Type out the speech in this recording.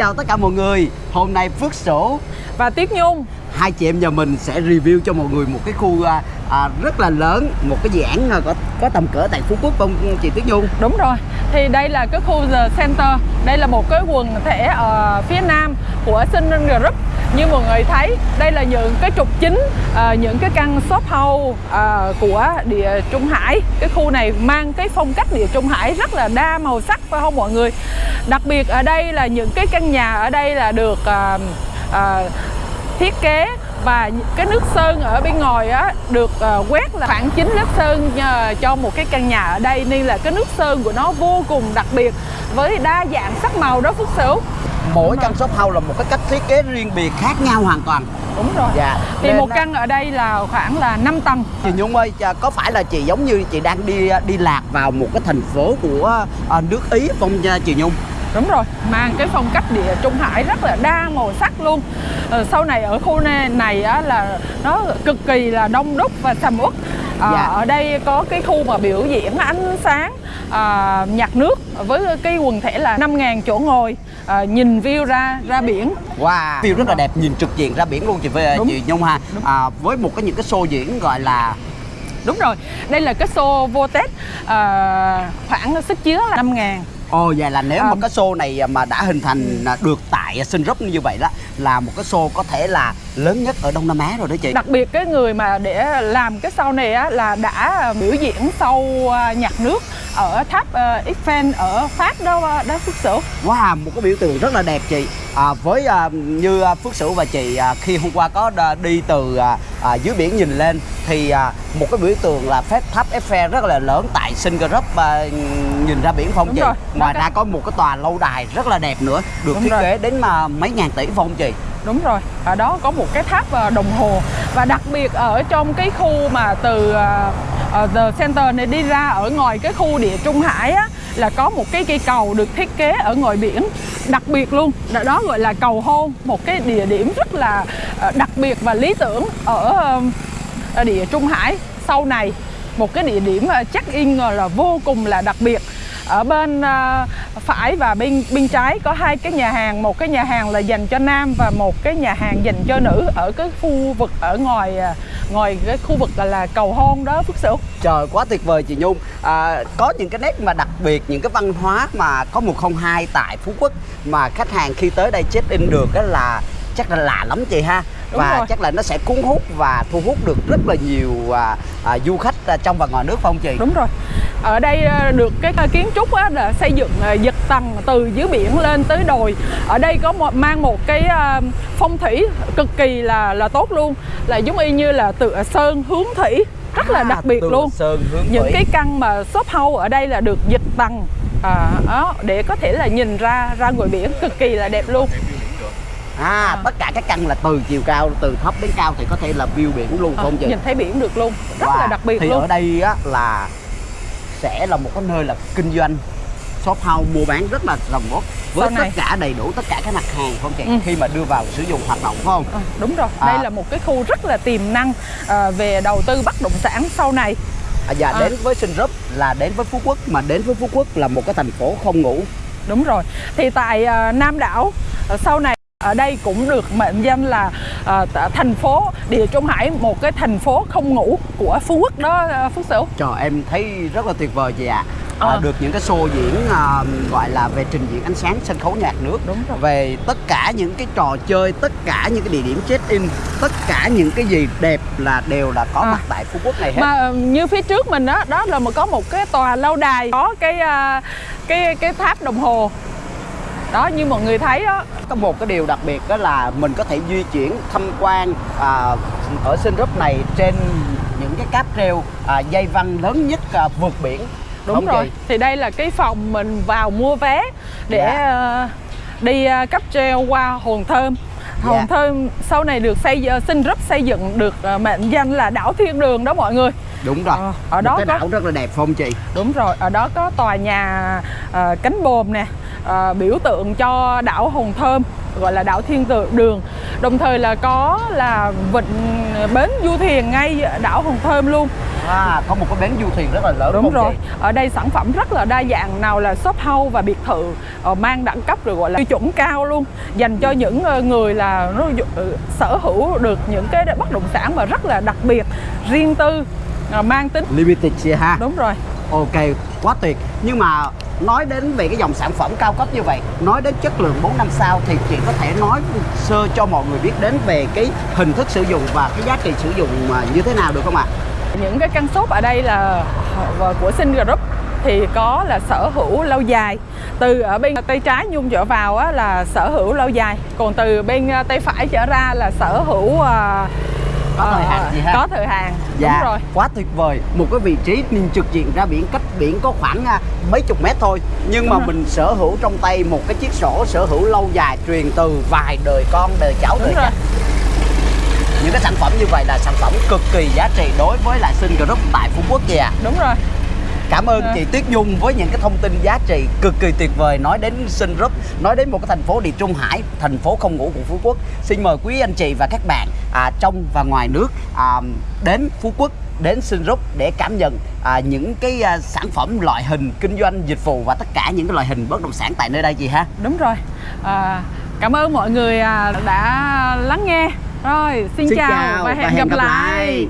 chào tất cả mọi người. Hôm nay Phước Sổ và Tiết Nhung. Hai chị em nhà mình sẽ review cho mọi người một cái khu à, à, rất là lớn Một cái dự án à, có, có tầm cỡ tại Phú Quốc không chị Tiết Nhung? Đúng rồi. Thì đây là cái khu The Center. Đây là một cái quần thể ở phía nam của Sinh Group như mọi người thấy đây là những cái trục chính à, Những cái căn shop house à, của địa Trung Hải. Cái khu này mang cái phong cách địa Trung Hải rất là đa màu sắc phải không mọi người? Đặc biệt ở đây là những cái căn nhà ở đây là được à, à, thiết kế và cái nước sơn ở bên ngoài á được uh, quét là khoảng 9 lớp sơn uh, cho một cái căn nhà ở đây. Nên là cái nước sơn của nó vô cùng đặc biệt với đa dạng sắc màu đó Phước Sửu. Mỗi căn shop house là một cái cách thiết kế riêng biệt khác nhau hoàn toàn. Đúng rồi. Dạ. Thì Nên một á- căn ở đây là khoảng là 5 tầng. Chị Nhung ơi, có phải là chị giống như chị đang đi đi lạc vào một cái thành phố của à, nước Ý không nha chị Nhung? Đúng rồi, mang cái phong cách địa Trung Hải rất là đa màu sắc luôn. Ờ, Sau này ở khu này, này á, là nó cực kỳ là đông đúc và sầm uất Ờ, Dạ. Ở đây có cái khu mà biểu diễn ánh sáng à, nhạc nước với cái quần thể là 5.000 chỗ ngồi à, nhìn view ra ra biển. Wow, view rất là đẹp, nhìn trực diện ra biển luôn chị với chị Nhung ha. À, với một cái những cái show diễn gọi là Đúng rồi, đây là cái show vô Tết à, khoảng sức chứa là 5.000 Ồ vậy là nếu mà cái show này mà đã hình thành à, được tại Sinh Group như vậy đó là một cái show có thể là lớn nhất ở Đông Nam Á rồi đó chị. Đặc biệt cái người mà để làm cái sau này á, là đã biểu diễn sau à, nhạc nước ở tháp à, Eiffel ở Pháp đó đó Phước Sửu. Wow, một cái biểu tượng rất là đẹp chị. À, với à, như à, Phước Sửu và chị à, khi hôm qua có đi từ à, à, dưới biển nhìn lên thì à, một cái biểu tượng là phép tháp Eiffel rất là lớn tại Singapore à, nhìn ra biển không Đúng chị? rồi. Ngoài ra có một cái tòa lâu đài rất là đẹp nữa, được Đúng thiết rồi. kế đến mà mấy ngàn tỷ phong chị. Đúng rồi, ở đó có một cái tháp à, đồng hồ và đặc biệt ở trong cái khu mà từ à, à, The Center này đi ra ở ngoài cái khu địa Trung Hải á là có một cái cây cầu được thiết kế ở ngoài biển đặc biệt luôn. Đó, gọi là cầu hôn một cái địa điểm rất là ờ, đặc biệt và lý tưởng ở, địa Trung Hải. Sau này một cái địa điểm ờ, check in ờ, là vô cùng là đặc biệt ở bên à, phải và bên bên trái có hai cái nhà hàng. Một cái nhà hàng là dành cho nam và một cái nhà hàng dành cho nữ ở cái khu vực ở ngoài à, ngoài cái khu vực là, là cầu hôn đó Phước Sửu. Trời quá tuyệt vời chị Nhung. À, Có những cái nét mà đặc biệt Những cái văn hóa mà có 102 tại Phú Quốc Mà khách hàng khi tới đây check in được á là chắc là lạ lắm chị ha. Đúng Và rồi. chắc là nó sẽ cuốn hút và thu hút được rất là nhiều à, à, du khách à, trong và ngoài nước phải không chị? đúng rồi ở đây à, được cái à, kiến trúc á, là xây dựng à, giật tầng từ dưới biển lên tới đồi. Ở đây có một, mang một cái à, phong thủy cực kỳ là là tốt luôn. Là giống y như là tựa sơn hướng thủy rất là À, đặc biệt luôn. sơn hướng những thủy. cái căn mà shop house ở đây là được dịch tầng à, đó, để có thể là nhìn ra ra ngoài biển cực kỳ là đẹp luôn. À, tất cả các căn là từ chiều cao, từ thấp đến cao thì có thể là view biển luôn à, không chị? nhìn thấy biển được luôn. Rất Wow. là đặc biệt Thì luôn. ở đây á là sẽ là một cái nơi là kinh doanh shop house mua bán rất là rồng rốt với Sau này. tất cả đầy đủ tất cả các mặt hàng không chị? Ừ. Khi mà đưa vào sử dụng hoạt động phải không? À, đúng rồi À. đây là một cái khu rất là tiềm năng à, về đầu tư bất động sản sau này À, và À. đến với Sinh Group là đến với Phú Quốc mà đến với Phú Quốc là một cái thành phố không ngủ. Đúng rồi. Thì tại à, Nam đảo à, sau này ở đây cũng được mệnh danh là à, t- thành phố Địa Trung Hải một cái thành phố không ngủ của Phú Quốc đó à, Phước Sửu. Trời em thấy rất là tuyệt vời chị ạ. À. À. được những cái show diễn à, gọi là về trình diễn ánh sáng sân khấu nhạc nước Đúng rồi. về tất cả những cái trò chơi tất cả những cái địa điểm check in tất cả những cái gì đẹp là đều là có À. mặt tại phú quốc này hết Mà à, như phía trước mình đó, đó là một có một cái tòa lâu đài có cái à, cái cái tháp đồng hồ. Đó như mọi người thấy đó. có một cái điều đặc biệt đó là mình có thể di chuyển tham quan à, ở Sinh Group này trên những cái cáp treo à, dây văn lớn nhất à, vượt biển Đúng Không rồi. chị? Thì đây là cái phòng mình vào mua vé để Dạ. à, đi à, cáp treo qua Hòn Thơm. Hòn Dạ. Thơm sau này được xây dựng xin rất xây dựng được à, mệnh danh là đảo thiên đường đó mọi người. đúng rồi Ờ, ở một đó cái có- đảo rất là đẹp không chị Đúng rồi, ở đó có tòa nhà à, cánh bồm nè, à, biểu tượng cho đảo Hòn Thơm gọi là đảo Thiên Tự- Đường. Đồng thời là có là vịnh bến du thuyền ngay đảo Hòn Thơm luôn. à, có một cái bến du thuyền rất là lớn Đúng rồi. chị? Ở đây sản phẩm rất là đa dạng, nào là shop house và biệt thự ờ, mang đẳng cấp rồi gọi là tiêu chuẩn cao luôn, dành cho những ờ, người là nó ờ, sở hữu được những cái bất động sản mà rất là đặc biệt, riêng tư, ờ, mang tính Limited chị ha. đúng rồi. Ok, quá tuyệt. Nhưng mà nói đến về cái dòng sản phẩm cao cấp như vậy, nói đến chất lượng 4 năm sao thì chị có thể nói sơ cho mọi người biết đến về cái hình thức sử dụng và cái giá trị sử dụng như thế nào được không ạ? Những cái căn shop ở đây là ờ, của Sinh Group thì có là sở hữu lâu dài từ ở bên tay trái nhung dựa vào á, là sở hữu lâu dài còn từ bên ờ, tay phải trở ra là sở hữu ờ, có thời hạn gì ha? có thời hạn Dạ, đúng rồi quá tuyệt vời. Một cái vị trí nhìn trực diện ra biển, cách biển có khoảng à, mấy chục mét thôi. Nhưng Đúng mà rồi. mình sở hữu trong tay một cái chiếc sổ sở hữu lâu dài truyền từ vài đời con, đời cháu, đời đúng rồi. Những cái sản phẩm như vậy là sản phẩm cực kỳ giá trị đối với lại Sinh Group tại Phú Quốc kìa. đúng rồi Cảm ơn chị Tuyết Dung với những cái thông tin giá trị cực kỳ tuyệt vời nói đến Sinh Group, nói đến một cái thành phố địa Trung Hải, thành phố không ngủ của Phú Quốc. Xin mời quý anh chị và các bạn à, trong và ngoài nước à, đến Phú Quốc đến Sinh Group để cảm nhận à, những cái à, sản phẩm loại hình kinh doanh dịch vụ và tất cả những cái loại hình bất động sản tại nơi đây chị ha. đúng rồi à, cảm ơn mọi người à, đã lắng nghe rồi xin, chào, và hẹn, gặp lại.